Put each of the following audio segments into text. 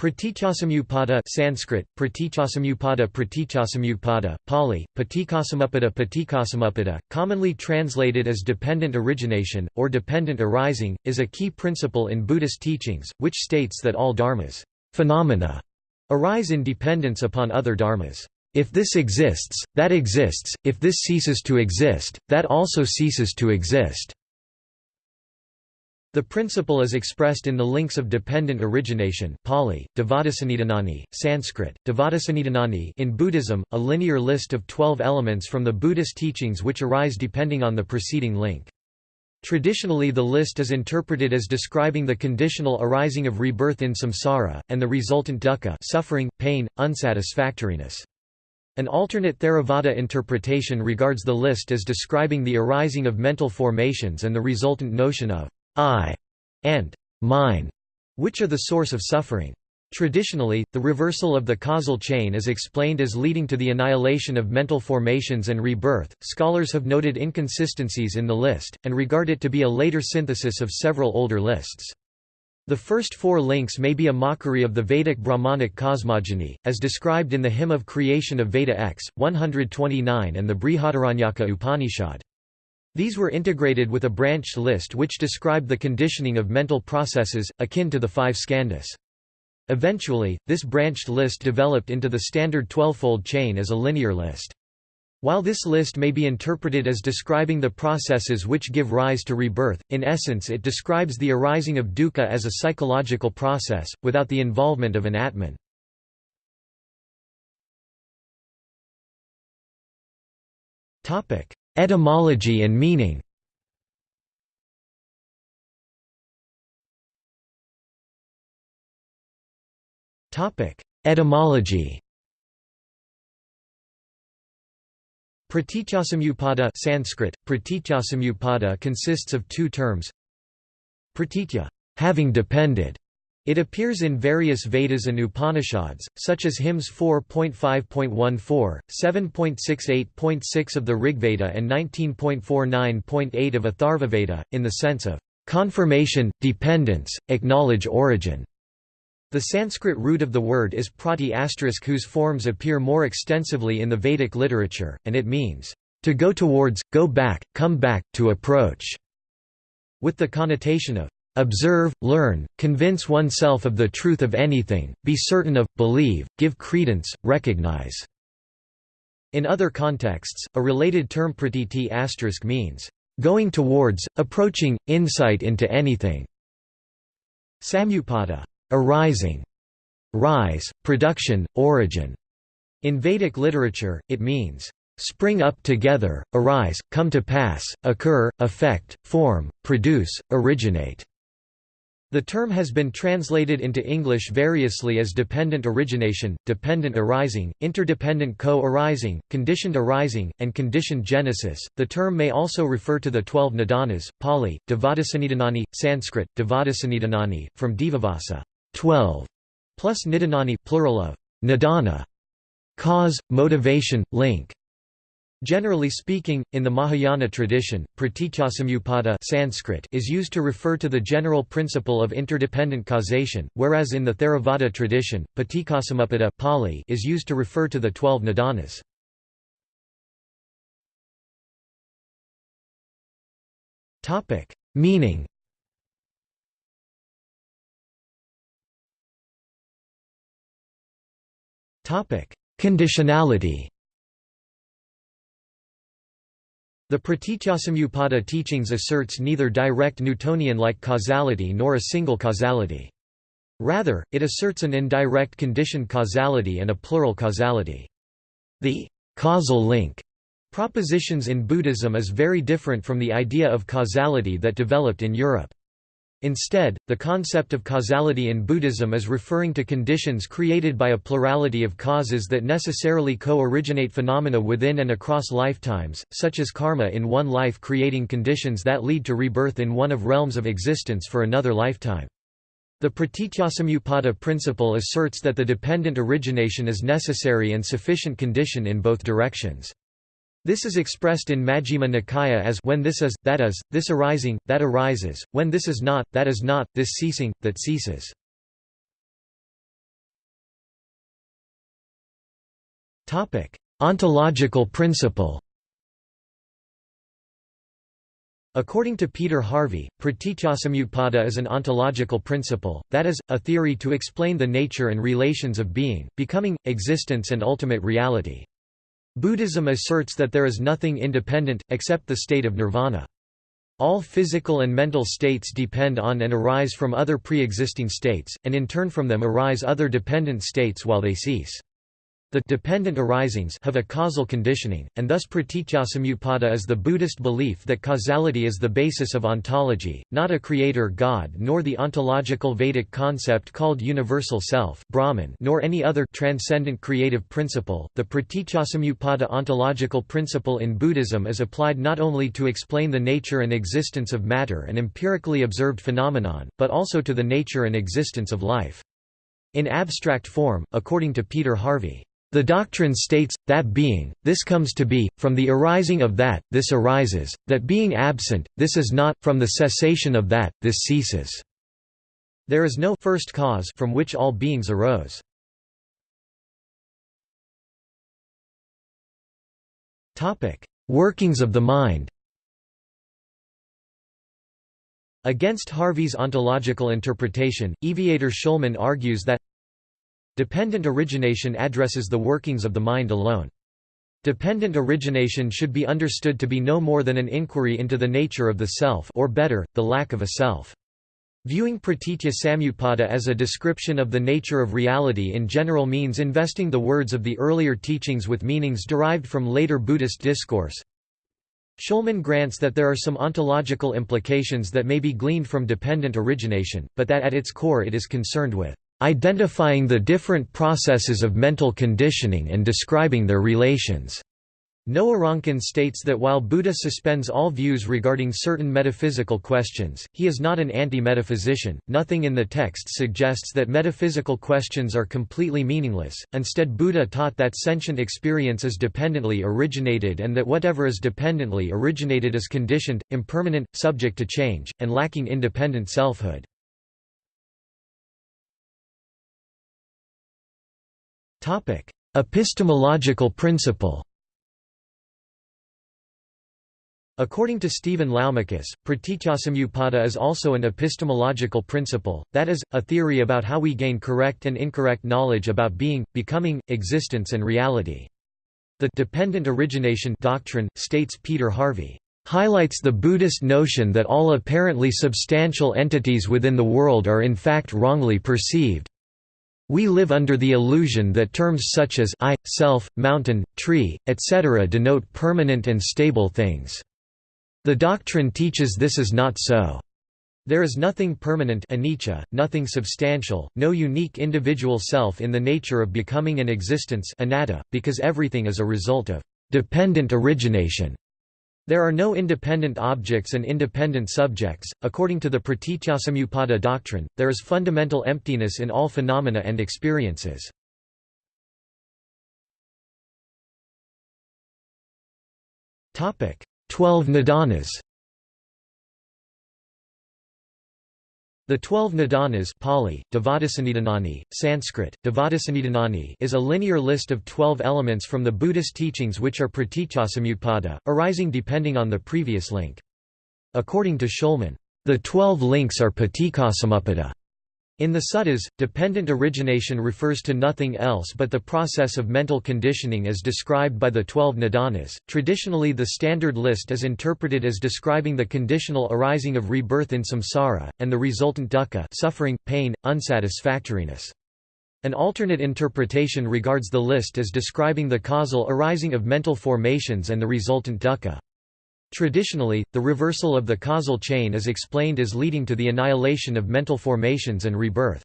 Pratityasamutpada Sanskrit, Pratityasamutpada, Pali, Paticcasamuppada Paticcasamuppada, commonly translated as dependent origination, or dependent arising, is a key principle in Buddhist teachings, which states that all dharmas phenomena arise in dependence upon other dharmas. If this exists, that exists, if this ceases to exist, that also ceases to exist. The principle is expressed in the links of dependent origination Pali, Dvadasanidanani, Sanskrit, Dvadasanidanani in Buddhism, a linear list of twelve elements from the Buddhist teachings which arise depending on the preceding link. Traditionally the list is interpreted as describing the conditional arising of rebirth in samsara, and the resultant dukkha suffering, pain, unsatisfactoriness. An alternate Theravada interpretation regards the list as describing the arising of mental formations and the resultant notion of I and mine, which are the source of suffering. Traditionally, the reversal of the causal chain is explained as leading to the annihilation of mental formations and rebirth. Scholars have noted inconsistencies in the list, and regard it to be a later synthesis of several older lists. The first four links may be a mockery of the Vedic Brahmanic cosmogony, as described in the Hymn of Creation of Veda X, 129 and the Brihadaranyaka Upanishad. These were integrated with a branched list which described the conditioning of mental processes, akin to the five skandhas. Eventually, this branched list developed into the standard twelvefold chain as a linear list. While this list may be interpreted as describing the processes which give rise to rebirth, in essence it describes the arising of dukkha as a psychological process, without the involvement of an atman. Etymology and meaning. Etymology. Pratityasamutpada Sanskrit, pratityasamutpada consists of two terms. Pratitya having depended", it appears in various Vedas and Upanishads, such as hymns 4.5.14, 7.68.6 of the Rigveda and 19.49.8 of Atharvaveda, in the sense of confirmation, dependence, acknowledge origin. The Sanskrit root of the word is prati asterisk whose forms appear more extensively in the Vedic literature, and it means, to go towards, go back, come back, to approach, with the connotation of Observe, learn, convince oneself of the truth of anything, be certain of, believe, give credence, recognize. In other contexts, a related term pratiti asterisk means, going towards, approaching, insight into anything. Samuppada, arising, rise, production, origin. In Vedic literature, it means, spring up together, arise, come to pass, occur, affect, form, produce, originate. The term has been translated into English variously as dependent origination, dependent arising, interdependent co-arising, conditioned arising, and conditioned genesis. The term may also refer to the twelve nidanas, Pali, Dvadasanidanani, Sanskrit, Dvadasanidanani, from Dvadasa, twelve, plus nidanani, plural of nidana, cause, motivation, link. Generally speaking, in the Mahayana tradition, pratityasamutpada Sanskrit is used to refer to the general principle of interdependent causation, whereas in the Theravada tradition, paticcasamuppada Pali is used to refer to the twelve nidanas. Meaning Conditionality The Pratityasamutpada teachings asserts neither direct Newtonian-like causality nor a single causality. Rather, it asserts an indirect conditioned causality and a plural causality. The causal link propositions in Buddhism is very different from the idea of causality that developed in Europe. Instead, the concept of causality in Buddhism is referring to conditions created by a plurality of causes that necessarily co-originate phenomena within and across lifetimes, such as karma in one life creating conditions that lead to rebirth in one of realms of existence for another lifetime. The Pratityasamutpada principle asserts that the dependent origination is necessary and sufficient condition in both directions. This is expressed in Majjhima Nikaya as when this is, that is, this arising, that arises, when this is not, that is not, this ceasing, that ceases. Ontological principle According to Peter Harvey, pratityasamutpada is an ontological principle, that is, a theory to explain the nature and relations of being, becoming, existence and ultimate reality. Buddhism asserts that there is nothing independent, except the state of nirvana. All physical and mental states depend on and arise from other pre-existing states, and in turn from them arise other dependent states while they cease. The dependent arisings have a causal conditioning, and thus pratityasamutpada is the Buddhist belief that causality is the basis of ontology, not a creator god nor the ontological Vedic concept called universal self Brahman nor any other transcendent creative principle. The pratityasamutpada ontological principle in Buddhism is applied not only to explain the nature and existence of matter and empirically observed phenomenon, but also to the nature and existence of life. In abstract form, according to Peter Harvey, the doctrine states, that being, this comes to be, from the arising of that, this arises, that being absent, this is not, from the cessation of that, this ceases. There is no first cause from which all beings arose. Workings of the mind Against Harvey's ontological interpretation, Eviatar Shulman argues that Dependent origination addresses the workings of the mind alone. Dependent origination should be understood to be no more than an inquiry into the nature of the self or better, the lack of a self. Viewing pratitya samutpada as a description of the nature of reality in general means investing the words of the earlier teachings with meanings derived from later Buddhist discourse. Shulman grants that there are some ontological implications that may be gleaned from dependent origination, but that at its core it is concerned with identifying the different processes of mental conditioning and describing their relations. Noah Ronkin states that while Buddha suspends all views regarding certain metaphysical questions, he is not an anti-metaphysician. Nothing in the text suggests that metaphysical questions are completely meaningless. Instead, Buddha taught that sentient experience is dependently originated and that whatever is dependently originated is conditioned, impermanent, subject to change, and lacking independent selfhood. Topic: Epistemological principle. According to Stephen Laumakis, pratityasamutpada is also an epistemological principle, that is, a theory about how we gain correct and incorrect knowledge about being, becoming, existence and reality. The dependent origination doctrine, states Peter Harvey, highlights the Buddhist notion that all apparently substantial entities within the world are in fact wrongly perceived, we live under the illusion that terms such as I, self, mountain, tree, etc. denote permanent and stable things. The doctrine teaches this is not so. There is nothing permanent anicca, nothing substantial, no unique individual self in the nature of becoming and existence anatta, because everything is a result of dependent origination. There are no independent objects and independent subjects. According to the Pratityasamutpada doctrine, there is fundamental emptiness in all phenomena and experiences. Topic: 12 nidanas. The twelve nidanas Pali, Sanskrit, is a linear list of twelve elements from the Buddhist teachings which are pratityasamutpada, arising depending on the previous link. According to Shulman, the twelve links are paticcasamuppada. In the suttas, dependent origination refers to nothing else but the process of mental conditioning as described by the twelve nidanas. Traditionally, the standard list is interpreted as describing the conditional arising of rebirth in samsara, and the resultant dukkha suffering, pain, unsatisfactoriness. An alternate interpretation regards the list as describing the causal arising of mental formations and the resultant dukkha. Traditionally, the reversal of the causal chain is explained as leading to the annihilation of mental formations and rebirth.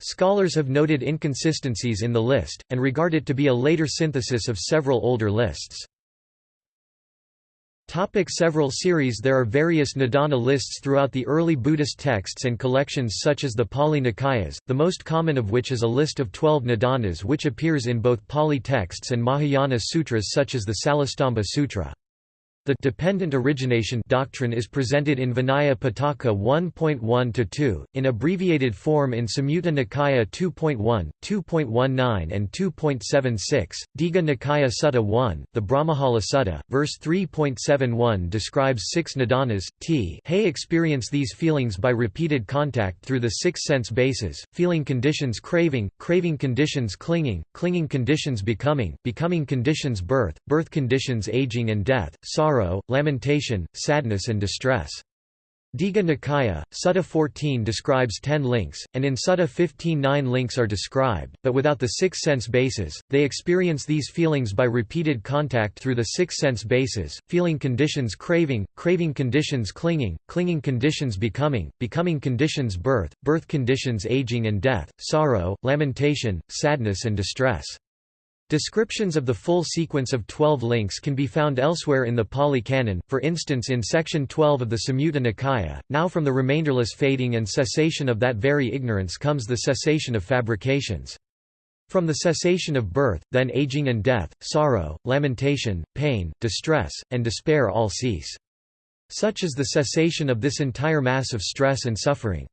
Scholars have noted inconsistencies in the list, and regard it to be a later synthesis of several older lists. Topic several series There are various Nidana lists throughout the early Buddhist texts and collections such as the Pali Nikayas, the most common of which is a list of twelve Nidanas which appears in both Pali texts and Mahayana sutras such as the Salastamba Sutra. The dependent origination doctrine is presented in Vinaya Pitaka 1.1-2, in abbreviated form in Samyutta Nikaya 2.1, 2.19 and 2.76, Digha Nikaya Sutta 1, the Brahmajala Sutta, verse 3.71 describes six nidanas, t. Hay experience these feelings by repeated contact through the six sense bases, feeling conditions craving, craving conditions clinging, clinging conditions becoming, becoming conditions birth, birth conditions aging and death, sorrow sorrow, lamentation, sadness and distress. Digha Nikaya, Sutta 14 describes ten links, and in Sutta 15 nine links are described, but without the six sense bases, they experience these feelings by repeated contact through the six sense bases, feeling conditions craving, craving conditions clinging, clinging conditions becoming, becoming conditions birth, birth conditions aging and death, sorrow, lamentation, sadness and distress. Descriptions of the full sequence of twelve links can be found elsewhere in the Pali Canon, for instance in section 12 of the Samyutta Nikaya. Now from the remainderless fading and cessation of that very ignorance comes the cessation of fabrications. From the cessation of birth, then aging and death, sorrow, lamentation, pain, distress, and despair all cease. Such is the cessation of this entire mass of stress and suffering.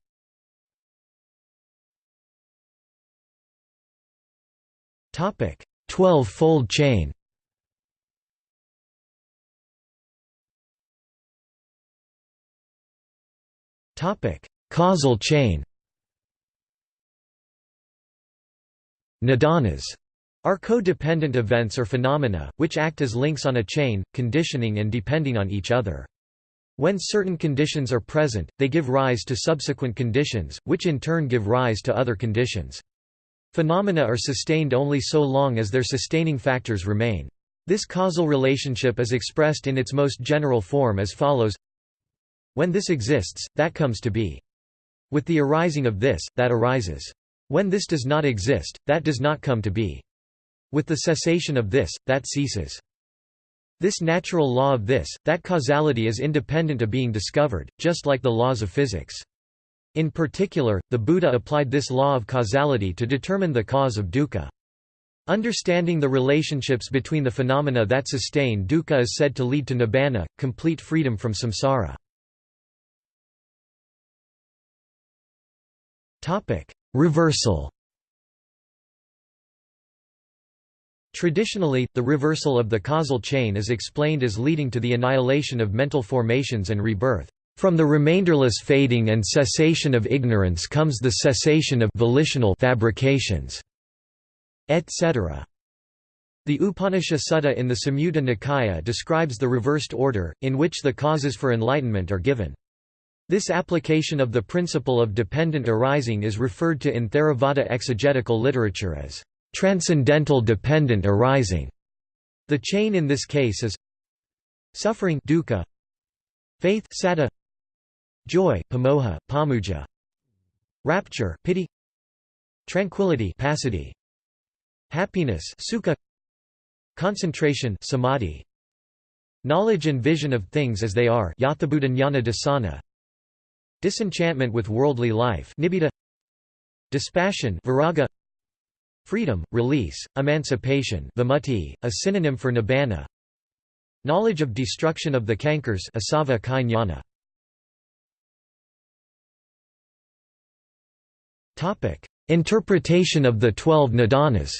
Topic: Twelve-fold chain Causal chain Nidanas are codependent events or phenomena, which act as links on a chain, conditioning and depending on each other. When certain conditions are present, they give rise to subsequent conditions, which in turn give rise to other conditions. Phenomena are sustained only so long as their sustaining factors remain. This causal relationship is expressed in its most general form as follows When this exists, that comes to be. With the arising of this, that arises. When this does not exist, that does not come to be. With the cessation of this, that ceases. This natural law of this, that causality is independent of being discovered, just like the laws of physics. In particular, the Buddha applied this law of causality to determine the cause of dukkha. Understanding the relationships between the phenomena that sustain dukkha is said to lead to nibbana, complete freedom from samsara. Reversal Traditionally, the reversal of the causal chain is explained as leading to the annihilation of mental formations and rebirth. From the remainderless fading and cessation of ignorance comes the cessation of volitional fabrications, etc. The Upanishad Sutta in the Samyutta Nikaya describes the reversed order, in which the causes for enlightenment are given. This application of the principle of dependent arising is referred to in Theravada exegetical literature as transcendental dependent arising. The chain in this case is suffering dukkha, faith saddha, joy pamoha, pamuja, rapture piti, tranquility passaddhi, happiness sukha, concentration samadhi, knowledge and vision of things as they are dasana, disenchantment with worldly life nibbida, dispassion viraga, freedom, release, emancipation vimutti, a synonym for nibbana, knowledge of destruction of the cankers asava kai Interpretation of the Twelve Nidanas.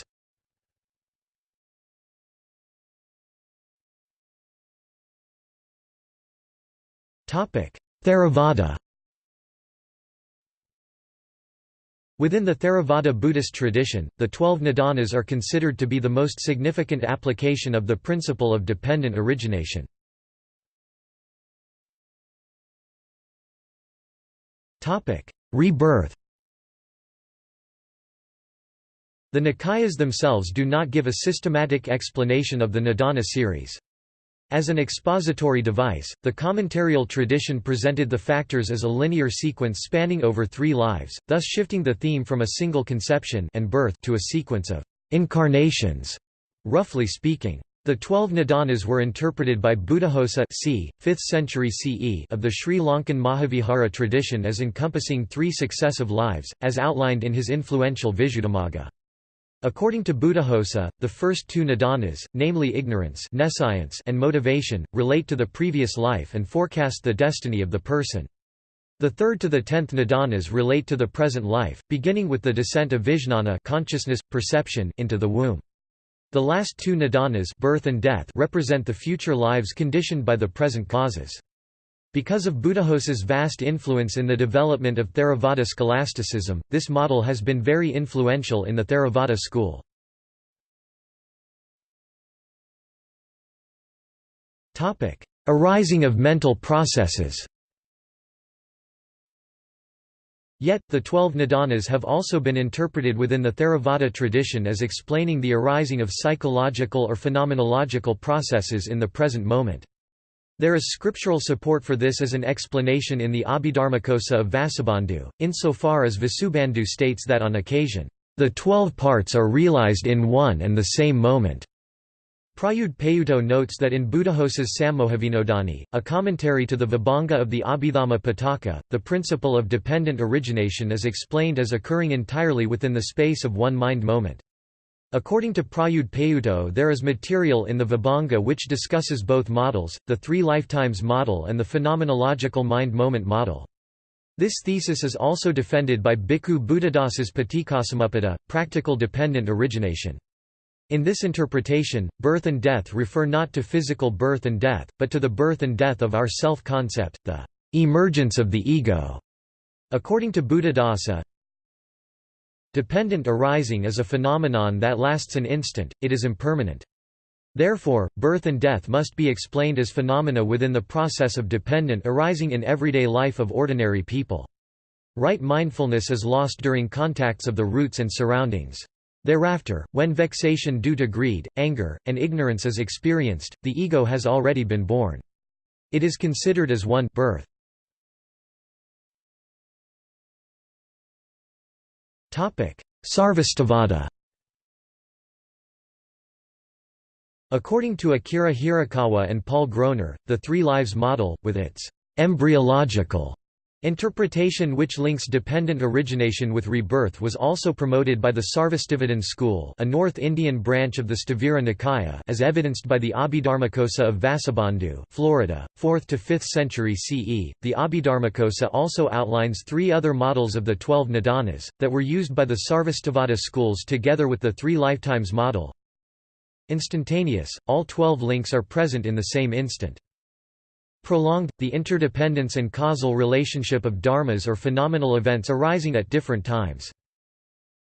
Theravada. Within the Theravada Buddhist tradition, the Twelve Nidanas are considered to be the most significant application of the principle of dependent origination. Rebirth The Nikayas themselves do not give a systematic explanation of the Nidana series. As an expository device, the commentarial tradition presented the factors as a linear sequence spanning over three lives, thus shifting the theme from a single conception and birth to a sequence of incarnations, roughly speaking. The twelve Nidanas were interpreted by Buddhaghosa c. 5th century CE of the Sri Lankan Mahavihara tradition as encompassing three successive lives, as outlined in his influential Visuddhimagga. According to Buddhaghosa, the first two nidanas, namely ignorance and motivation, relate to the previous life and forecast the destiny of the person. The third to the tenth nidanas relate to the present life, beginning with the descent of vijnana consciousness, perception into the womb. The last two nidanas birth and death represent the future lives conditioned by the present causes. Because of Buddhaghosa's vast influence in the development of Theravada scholasticism, this model has been very influential in the Theravada school. Arising of mental processes Yet, the twelve nidanas have also been interpreted within the Theravada tradition as explaining the arising of psychological or phenomenological processes in the present moment. There is scriptural support for this as an explanation in the Abhidharmakosa of Vasubandhu, insofar as Vasubandhu states that on occasion, "...the twelve parts are realized in one and the same moment." Prayudh Payutto notes that in Buddhaghosa's Sammohavinodani, a commentary to the Vibhanga of the Abhidhamma Pitaka, the principle of dependent origination is explained as occurring entirely within the space of one mind moment. According to Prayudh Payutto there is material in the Vibhanga which discusses both models, the three lifetimes model and the phenomenological mind-moment model. This thesis is also defended by Bhikkhu Buddhadasa's Paticcasamuppada, practical dependent origination. In this interpretation, birth and death refer not to physical birth and death, but to the birth and death of our self-concept, the emergence of the ego. According to Buddhadasa, Dependent arising is a phenomenon that lasts an instant, it is impermanent. Therefore, birth and death must be explained as phenomena within the process of dependent arising in everyday life of ordinary people. Right mindfulness is lost during contacts of the roots and surroundings. Thereafter, when vexation due to greed, anger, and ignorance is experienced, the ego has already been born. It is considered as one birth. Sarvastivada. According to Akira Hirakawa and Paul Groner, the Three Lives model, with its embryological Interpretation which links dependent origination with rebirth was also promoted by the Sarvastivadin school a North Indian branch of the Sthavira Nikaya as evidenced by the Abhidharmakosa of Vasubandhu Florida, 4th to 5th century CE. The Abhidharmakosa also outlines three other models of the twelve nidanas, that were used by the Sarvastivada schools together with the three lifetimes model. Instantaneous, all twelve links are present in the same instant. Prolonged, the interdependence and causal relationship of dharmas or phenomenal events arising at different times.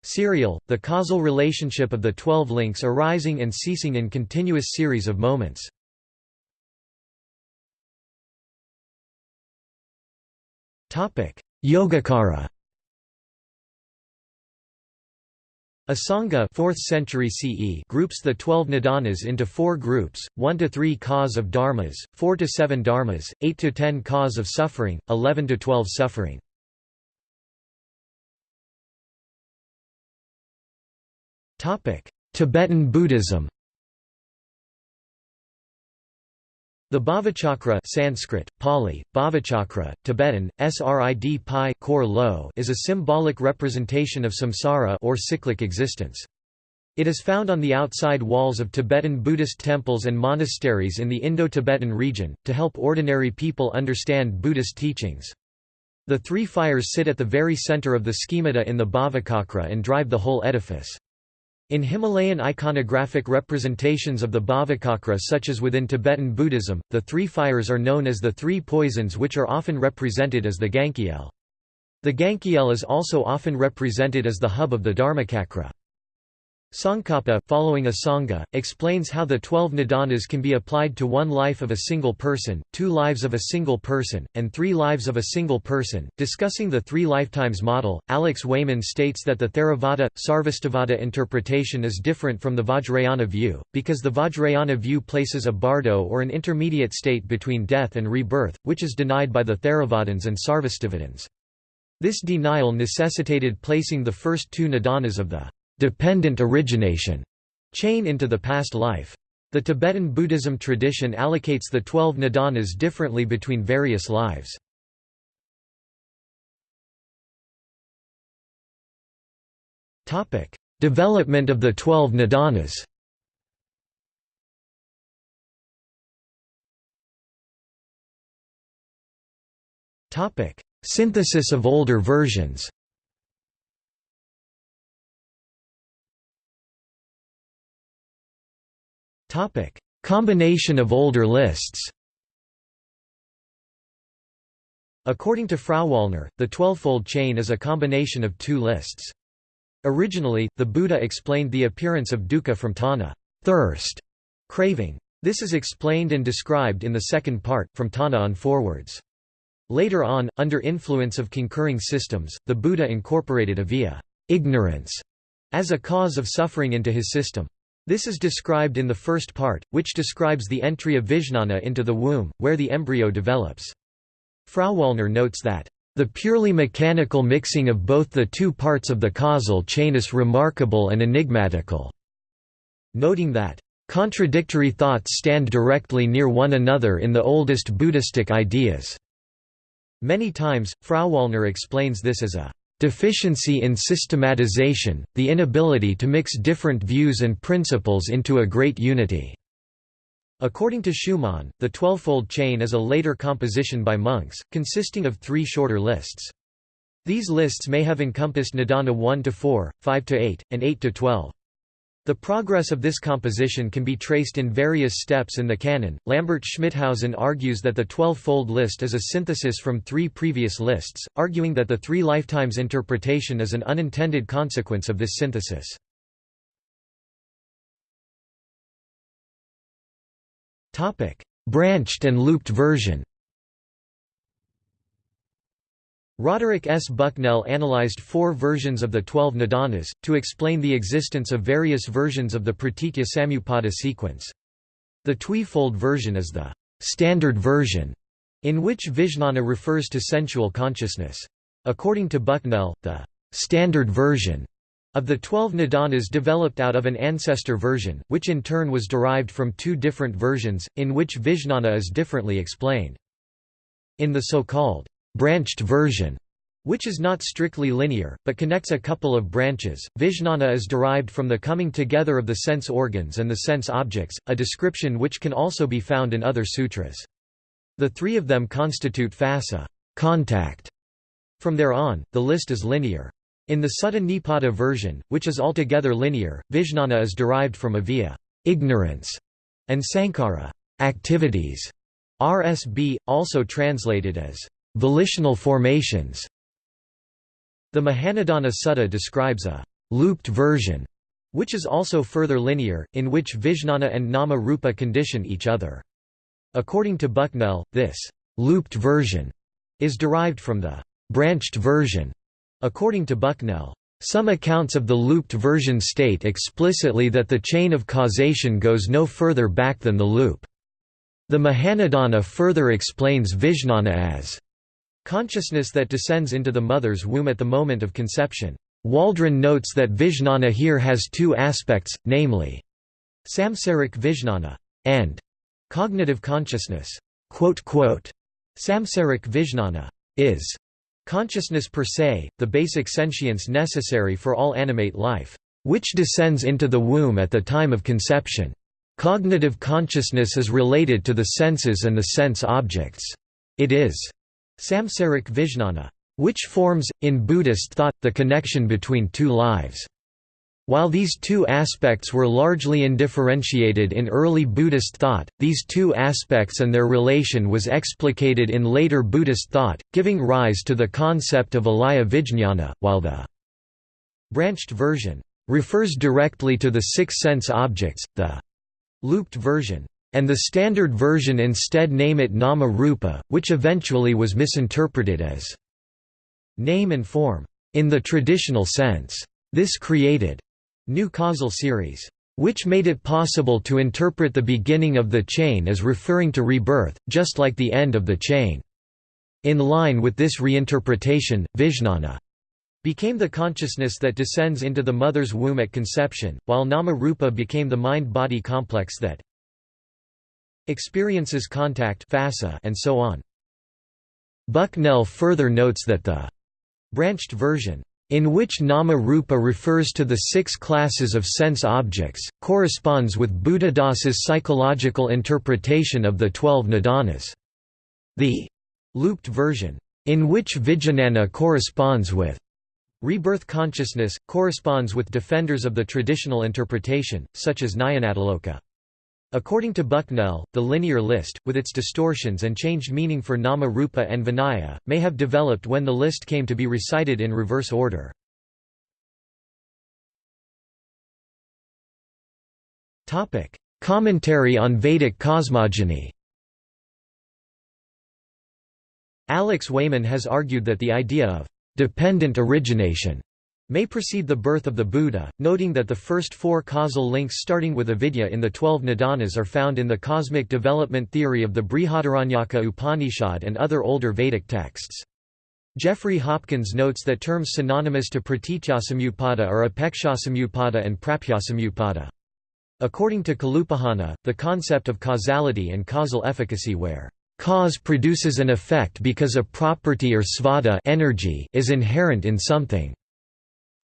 Serial, the causal relationship of the twelve links arising and ceasing in continuous series of moments. Yogacara Asanga 4th century CE groups the 12 nidanas into four groups, 1 to 3 cause of dharmas, 4 to 7 dharmas, 8 to 10 cause of suffering, 11 to 12 suffering. Tibetan Buddhism The Bhavachakra Sanskrit, Pali, Bhavachakra, Tibetan, Srid Pi lo is a symbolic representation of samsara or cyclic existence. It is found on the outside walls of Tibetan Buddhist temples and monasteries in the Indo-Tibetan region, to help ordinary people understand Buddhist teachings. The three fires sit at the very center of the schemata in the Bhavachakra and drive the whole edifice. In Himalayan iconographic representations of the Bhavachakra such as within Tibetan Buddhism, the three fires are known as the three poisons which are often represented as the Gankyel. The Gankyel is also often represented as the hub of the Dharmachakra. Tsongkhapa following Asanga, explains how the twelve nidanas can be applied to one life of a single person, two lives of a single person, and three lives of a single person. Discussing the three lifetimes model, Alex Wayman states that the Theravada, Sarvastivada interpretation is different from the Vajrayana view, because the Vajrayana view places a bardo or an intermediate state between death and rebirth, which is denied by the Theravadins and Sarvastivadins. This denial necessitated placing the first two nidanas of the dependent origination chain into the past life. The Tibetan Buddhism tradition allocates the twelve nidanas differently between various lives. Development of the Twelve Nidanas Synthesis of older versions Combination of older lists According to Frauwallner, the twelvefold chain is a combination of two lists. Originally, the Buddha explained the appearance of dukkha from tanha thirst, craving. This is explained and described in the second part, from tanha on forwards. Later on, under influence of concurring systems, the Buddha incorporated avijja ignorance, as a cause of suffering into his system. This is described in the first part, which describes the entry of Vijnana into the womb, where the embryo develops. Frauwallner notes that, "...the purely mechanical mixing of both the two parts of the causal chain is remarkable and enigmatical," noting that, "...contradictory thoughts stand directly near one another in the oldest Buddhistic ideas." Many times, Frauwallner explains this as a deficiency in systematization, the inability to mix different views and principles into a great unity. According to Schumann, the twelvefold chain is a later composition by monks, consisting of three shorter lists. These lists may have encompassed Nidana 1 to 4, 5 to 8, and 8 to 12. The progress of this composition can be traced in various steps in the canon. Lambert Schmithausen argues that the twelve-fold list is a synthesis from three previous lists, arguing that the three lifetimes interpretation is an unintended consequence of this synthesis. Topic: Branched and looped version. Roderick S. Bucknell analyzed four versions of the Twelve Nidanas, to explain the existence of various versions of the Pratitya Samutpada sequence. The twi-fold version is the standard version, in which Vijnana refers to sensual consciousness. According to Bucknell, the standard version of the Twelve Nidanas developed out of an ancestor version, which in turn was derived from two different versions, in which Vijnana is differently explained. In the so-called branched version, which is not strictly linear, but connects a couple of branches. Vijnana is derived from the coming together of the sense organs and the sense objects, a description which can also be found in other sutras. The three of them constitute phassa contact. From there on, the list is linear. In the Sutta Nipata version, which is altogether linear, Vijnana is derived from avijja ignorance, and sankhara activities. RSB, also translated as volitional formations. The Mahanidana Sutta describes a looped version, which is also further linear, in which Vijnana and Nama Rupa condition each other. According to Bucknell, this looped version is derived from the branched version. According to Bucknell, some accounts of the looped version state explicitly that the chain of causation goes no further back than the loop. The Mahanidana further explains Vijnana as Consciousness that descends into the mother's womb at the moment of conception. Waldron notes that Vijnana here has two aspects, namely, samsaric Vijnana and cognitive consciousness. Samsaric Vijnana is consciousness per se, the basic sentience necessary for all animate life, which descends into the womb at the time of conception. Cognitive consciousness is related to the senses and the sense objects. It is Samsaric Vijnana, which forms, in Buddhist thought, the connection between two lives. While these two aspects were largely indifferentiated in early Buddhist thought, these two aspects and their relation was explicated in later Buddhist thought, giving rise to the concept of alaya vijñāna, while the branched version refers directly to the six sense objects, the looped version and the standard version instead name it Nama Rupa, which eventually was misinterpreted as name and form. In the traditional sense, this created new causal series, which made it possible to interpret the beginning of the chain as referring to rebirth, just like the end of the chain. In line with this reinterpretation, Vijnana became the consciousness that descends into the mother's womb at conception, while Nama Rupa became the mind-body complex that experiences contact and so on. Bucknell further notes that the branched version in which nama rupa refers to the six classes of sense objects, corresponds with Buddhadasa's psychological interpretation of the twelve nidanas. The looped version, in which Vijnana corresponds with rebirth consciousness, corresponds with defenders of the traditional interpretation, such as Nyanatiloka. According to Bucknell, the linear list, with its distortions and changed meaning for nama rupa and vinaya, may have developed when the list came to be recited in reverse order. Commentary on Vedic cosmogony Alex Wayman has argued that the idea of dependent origination may precede the birth of the Buddha, noting that the first four causal links starting with avidya in the twelve nidanas are found in the cosmic development theory of the Brihadaranyaka Upanishad and other older Vedic texts. Jeffrey Hopkins notes that terms synonymous to pratityasamutpada are apekshasamutpada and prapyasamutpada. According to Kalupahana, the concept of causality and causal efficacy where cause produces an effect because a property or svadha energy is inherent in something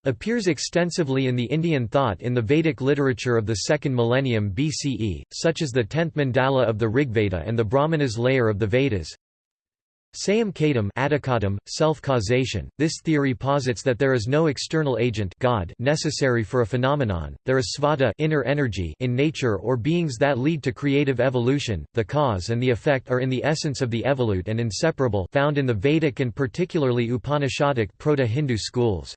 appears extensively in the Indian thought in the Vedic literature of the second millennium BCE, such as the tenth mandala of the Rigveda and the Brahmanas layer of the Vedas. Sayam Kadam self-causation. This theory posits that there is no external agent God necessary for a phenomenon. There is svadha inner energy in nature or beings that lead to creative evolution. The cause and the effect are in the essence of the evolute and inseparable, found in the Vedic and particularly Upanishadic Proto-Hindu schools.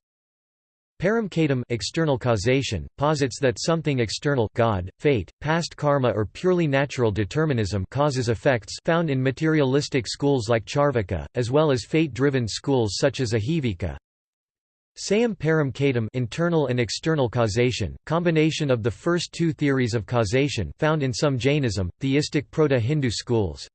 Paramkadam external causation, posits that something external God, fate, past karma or purely natural determinism causes effects found in materialistic schools like Charvaka, as well as fate-driven schools such as Ajivika. Sayam param internal and external causation, combination of the first two theories of causation found in some Jainism, theistic Proto-Hindu schools.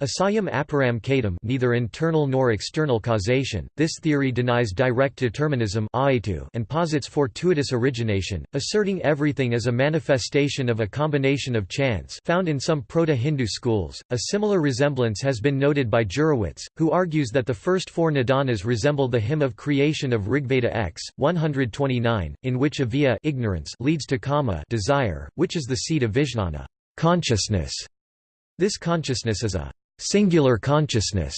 Asayam aparam kadam neither internal nor external causation, this theory denies direct determinism and posits fortuitous origination, asserting everything as a manifestation of a combination of chance found in some Proto-Hindu schools. A similar resemblance has been noted by Jurewicz, who argues that the first four nidanas resemble the hymn of creation of Rigveda X, 129, in which avidya ignorance leads to kama desire, which is the seed of vijnana consciousness. This consciousness is a singular consciousness,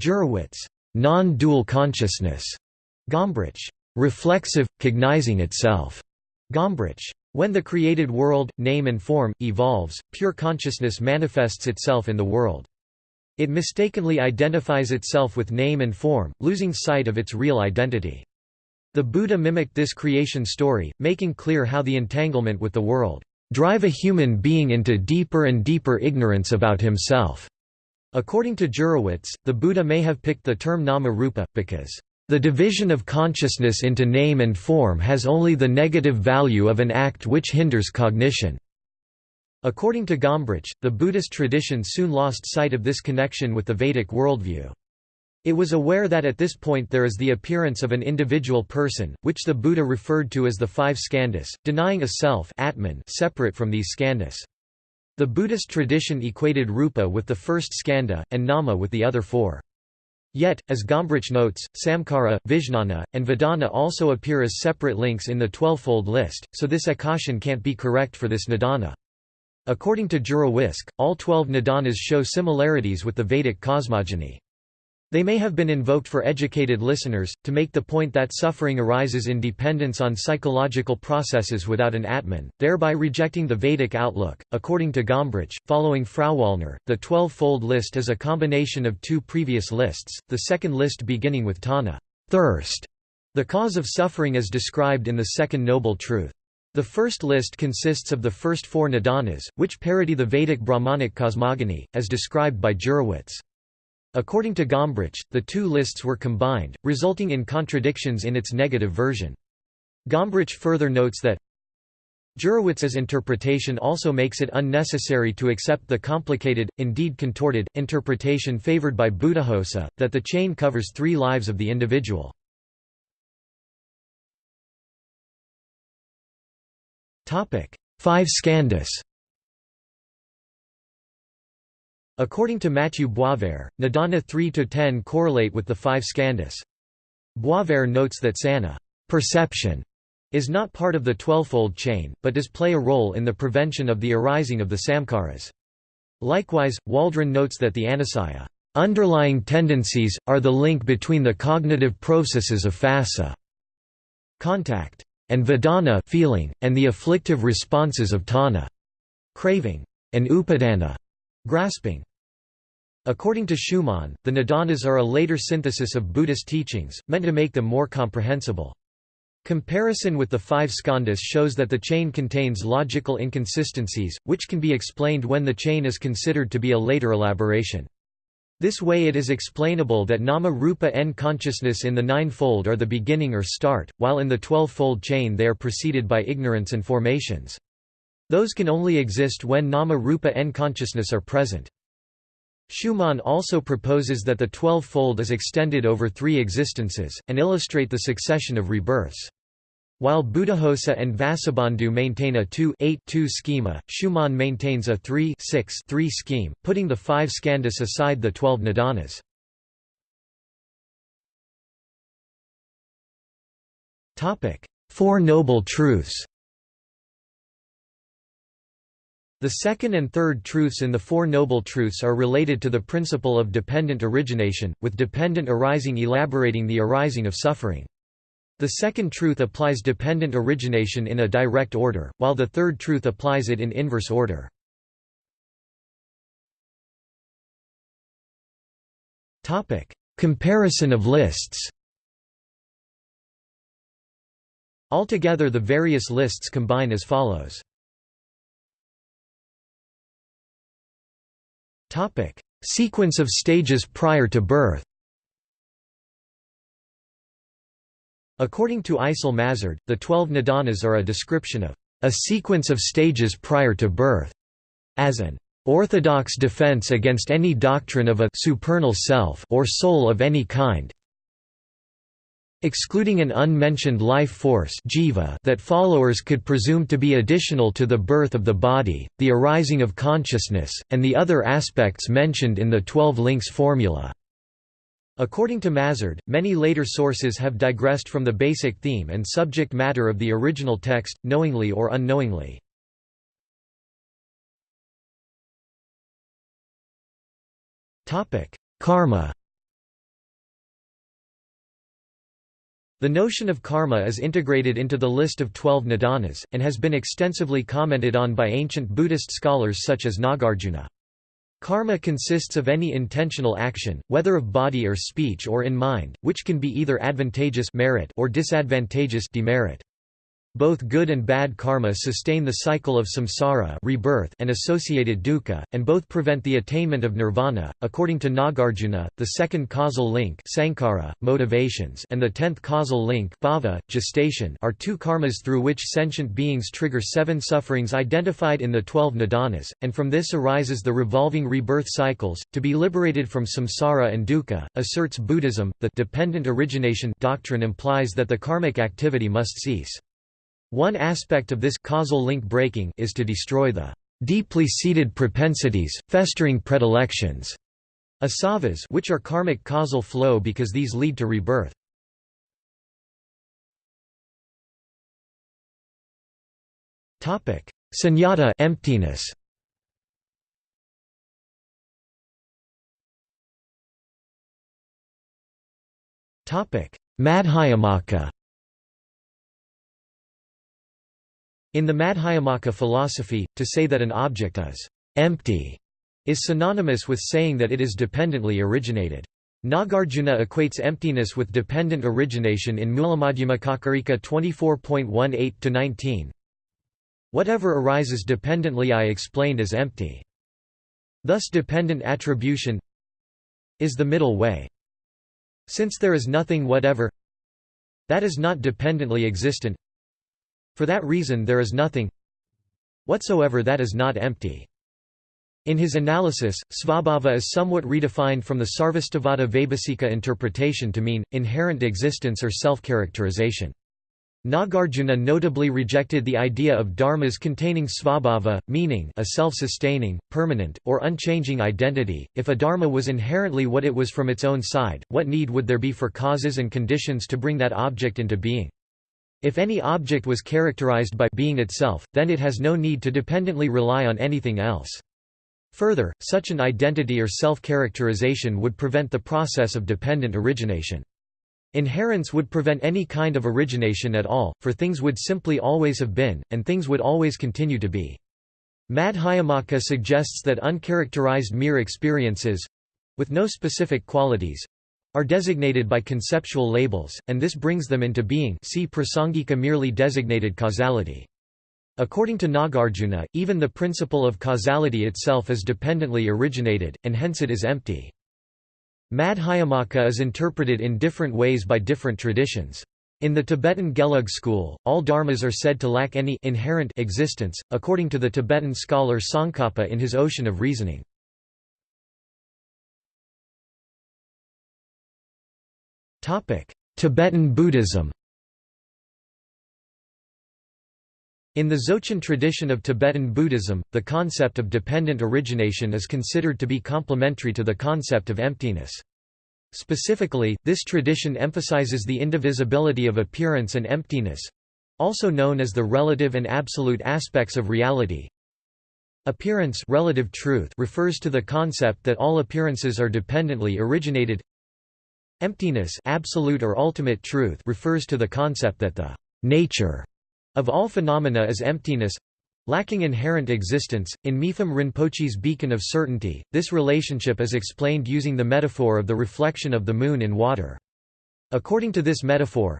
Jurewicz, non-dual consciousness, Gombrich, reflexive, cognizing itself, Gombrich. When the created world, name and form, evolves, pure consciousness manifests itself in the world. It mistakenly identifies itself with name and form, losing sight of its real identity. The Buddha mimicked this creation story, making clear how the entanglement with the world drive a human being into deeper and deeper ignorance about himself. According to Jurewicz, the Buddha may have picked the term nama rupa, because the division of consciousness into name and form has only the negative value of an act which hinders cognition. According to Gombrich, the Buddhist tradition soon lost sight of this connection with the Vedic worldview. It was aware that at this point there is the appearance of an individual person, which the Buddha referred to as the five skandhas, denying a self atman separate from these skandhas. The Buddhist tradition equated rupa with the first skandha, and nama with the other four. Yet, as Gombrich notes, samkara, vijnana, and vedana also appear as separate links in the twelvefold list, so this akashan can't be correct for this nidana. According to Jurewicz, all twelve nidanas show similarities with the Vedic cosmogony. They may have been invoked for educated listeners, to make the point that suffering arises in dependence on psychological processes without an Atman, thereby rejecting the Vedic outlook. According to Gombrich, following Frauwallner, the twelve-fold list is a combination of two previous lists, the second list beginning with tanha thirst, the cause of suffering is described in the second Noble Truth. The first list consists of the first four nidanas, which parody the Vedic Brahmanic cosmogony, as described by Jurewicz. According to Gombrich, the two lists were combined, resulting in contradictions in its negative version. Gombrich further notes that Jurewicz's interpretation also makes it unnecessary to accept the complicated, indeed contorted, interpretation favored by Buddhaghosa, that the chain covers three lives of the individual. Five skandhas According to Mathieu Boisvert, Nidana 3–10 correlate with the five skandhas. Boisvert notes that sana perception is not part of the twelvefold chain, but does play a role in the prevention of the arising of the samkaras. Likewise, Waldron notes that the anusaya underlying tendencies, are the link between the cognitive processes of phassa contact and vedana feeling, and the afflictive responses of tanha craving, and upadana grasping. According to Schumann, the nidanas are a later synthesis of Buddhist teachings, meant to make them more comprehensible. Comparison with the five skandhas shows that the chain contains logical inconsistencies, which can be explained when the chain is considered to be a later elaboration. This way it is explainable that nama rupa and consciousness in the nine-fold are the beginning or start, while in the twelve-fold chain they are preceded by ignorance and formations. Those can only exist when nama rupa and consciousness are present. Schumann also proposes that the twelve-fold is extended over three existences, and illustrate the succession of rebirths. While Buddhaghosa and Vasubandhu maintain a 2-8-2 schema, Schumann maintains a 3-6-3 scheme, putting the five skandhas aside the twelve nidanas. Four Noble Truths The second and third truths in the Four Noble Truths are related to the principle of dependent origination, with dependent arising elaborating the arising of suffering. The second truth applies dependent origination in a direct order, while the third truth applies it in inverse order. Comparison of lists Altogether the various lists combine as follows. Topic: Sequence of stages prior to birth. According to Eisel Mazard, the twelve nidanas are a description of a sequence of stages prior to birth, as an orthodox defense against any doctrine of a supernal self or soul of any kind, excluding an unmentioned life force jiva that followers could presume to be additional to the birth of the body, the arising of consciousness, and the other aspects mentioned in the Twelve Links formula. According to Mazard, many later sources have digressed from the basic theme and subject matter of the original text, knowingly or unknowingly. Karma The notion of karma is integrated into the list of twelve nidanas, and has been extensively commented on by ancient Buddhist scholars such as Nagarjuna. Karma consists of any intentional action, whether of body or speech or in mind, which can be either advantageous merit or disadvantageous demerit. Both good and bad karma sustain the cycle of samsara rebirth and associated dukkha, and both prevent the attainment of nirvana. According to Nagarjuna, the second causal link sankhara, motivations and the tenth causal link bhava, gestation are two karmas through which sentient beings trigger seven sufferings identified in the twelve nidanas, and from this arises the revolving rebirth cycles. To be liberated from samsara and dukkha, asserts Buddhism, the dependent origination doctrine implies that the karmic activity must cease. One aspect of this causal link breaking is to destroy the deeply seated propensities, festering predilections, asavas which are karmic causal flow because these lead to rebirth. Topic: Sunyata emptiness. Topic: Madhyamaka In the Madhyamaka philosophy, to say that an object is empty is synonymous with saying that it is dependently originated. Nagarjuna equates emptiness with dependent origination in Mulamadhyamakakarika 24.18-19. Whatever arises dependently I explained as empty. Thus dependent attribution is the middle way. Since there is nothing whatever that is not dependently existent for that reason there is nothing whatsoever that is not empty. In his analysis, svabhava is somewhat redefined from the Sarvastivada Vaibhasika interpretation to mean, inherent existence or self-characterization. Nagarjuna notably rejected the idea of dharmas containing svabhava, meaning a self-sustaining, permanent, or unchanging identity. If a dharma was inherently what it was from its own side, what need would there be for causes and conditions to bring that object into being? If any object was characterized by being itself, then it has no need to dependently rely on anything else. Further, such an identity or self-characterization would prevent the process of dependent origination. Inherence would prevent any kind of origination at all, for things would simply always have been, and things would always continue to be. Madhyamaka suggests that uncharacterized mere experiences—with no specific qualities—are designated by conceptual labels, and this brings them into being see prasangika merely designated causality. According to Nagarjuna, even the principle of causality itself is dependently originated, and hence it is empty. Madhyamaka is interpreted in different ways by different traditions. In the Tibetan Gelug school, all dharmas are said to lack any inherent existence, according to the Tibetan scholar Tsongkhapa in his Ocean of Reasoning. Tibetan Buddhism In the Dzogchen tradition of Tibetan Buddhism, the concept of dependent origination is considered to be complementary to the concept of emptiness. Specifically, this tradition emphasizes the indivisibility of appearance and emptiness—also known as the relative and absolute aspects of reality. Appearance relative truth refers to the concept that all appearances are dependently originated. Emptiness absolute or ultimate truth refers to the concept that the nature of all phenomena is emptiness lacking inherent existence. In Mipham Rinpoche's Beacon of Certainty, this relationship is explained using the metaphor of the reflection of the moon in water. According to this metaphor,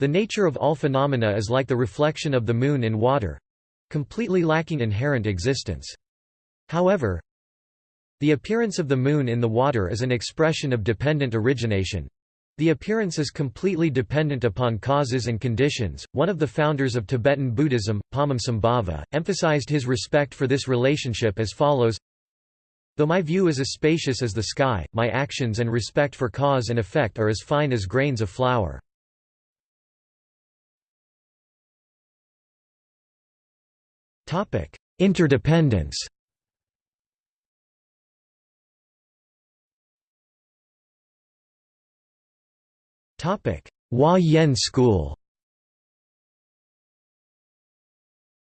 the nature of all phenomena is like the reflection of the moon in water completely lacking inherent existence. However, the appearance of the moon in the water is an expression of dependent origination, the appearance is completely dependent upon causes and conditions. One of the founders of Tibetan Buddhism, Padmasambhava, emphasized his respect for this relationship as follows Though my view is as spacious as the sky, my actions and respect for cause and effect are as fine as grains of flour. Interdependence Huayan school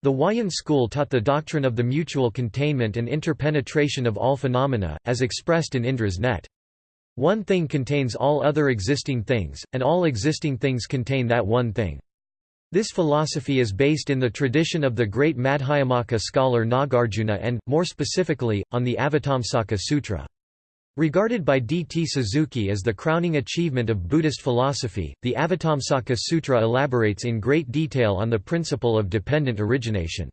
The Huayan school taught the doctrine of the mutual containment and interpenetration of all phenomena, as expressed in Indra's net. One thing contains all other existing things, and all existing things contain that one thing. This philosophy is based in the tradition of the great Madhyamaka scholar Nagarjuna and, more specifically, on the Avatamsaka Sutra. Regarded by D. T. Suzuki as the crowning achievement of Buddhist philosophy, the Avatamsaka Sutra elaborates in great detail on the principle of dependent origination.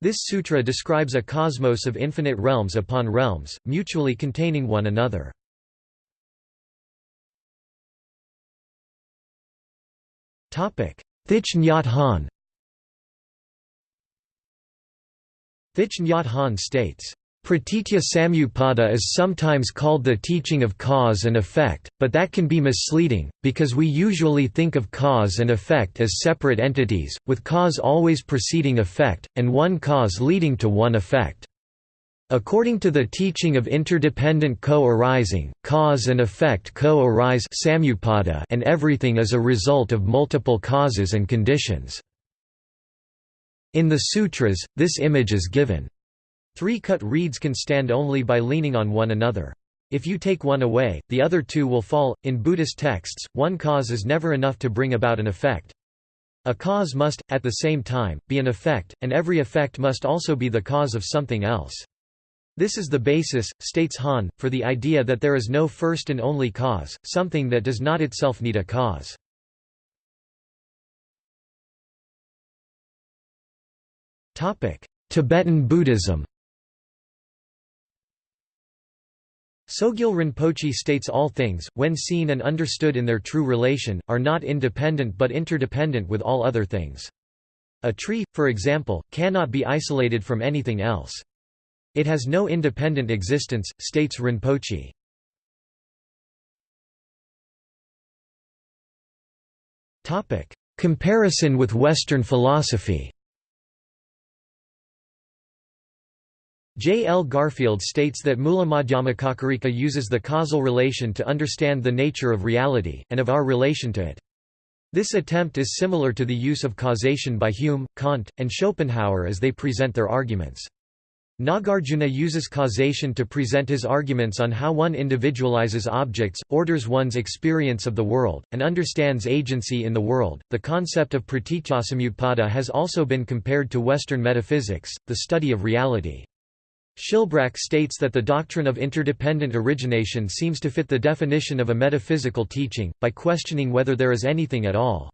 This sutra describes a cosmos of infinite realms upon realms, mutually containing one another. Thich Nhat Hanh Thich Nhat Hanh states, Pratitya Samutpada is sometimes called the teaching of cause and effect, but that can be misleading, because we usually think of cause and effect as separate entities, with cause always preceding effect, and one cause leading to one effect. According to the teaching of interdependent co-arising, cause and effect co-arise and everything is a result of multiple causes and conditions. In the sutras, this image is given. Three cut reeds can stand only by leaning on one another. If you take one away, the other two will fall. In Buddhist texts, one cause is never enough to bring about an effect. A cause must, at the same time, be an effect, and every effect must also be the cause of something else. This is the basis, states Hanh, for the idea that there is no first and only cause, something that does not itself need a cause. Tibetan Buddhism Sogyal Rinpoche states all things, when seen and understood in their true relation, are not independent but interdependent with all other things. A tree, for example, cannot be isolated from anything else. It has no independent existence, states Rinpoche. Comparison with Western philosophy J. L. Garfield states that Mulamadhyamakakarika uses the causal relation to understand the nature of reality, and of our relation to it. This attempt is similar to the use of causation by Hume, Kant, and Schopenhauer as they present their arguments. Nagarjuna uses causation to present his arguments on how one individualizes objects, orders one's experience of the world, and understands agency in the world. The concept of pratityasamutpada has also been compared to Western metaphysics, the study of reality. Schilbrack states that the doctrine of interdependent origination seems to fit the definition of a metaphysical teaching, by questioning whether there is anything at all.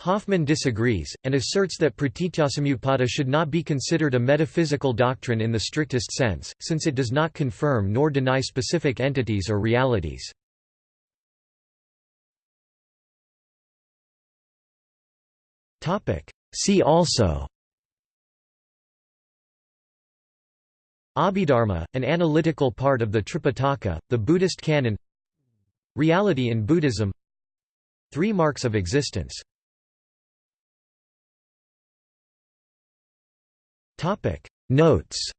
Hoffman disagrees, and asserts that pratityasamutpada should not be considered a metaphysical doctrine in the strictest sense, since it does not confirm nor deny specific entities or realities. See also Abhidharma, an analytical part of the Tripitaka, the Buddhist canon. Reality in Buddhism. Three marks of existence. Notes.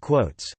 Quotes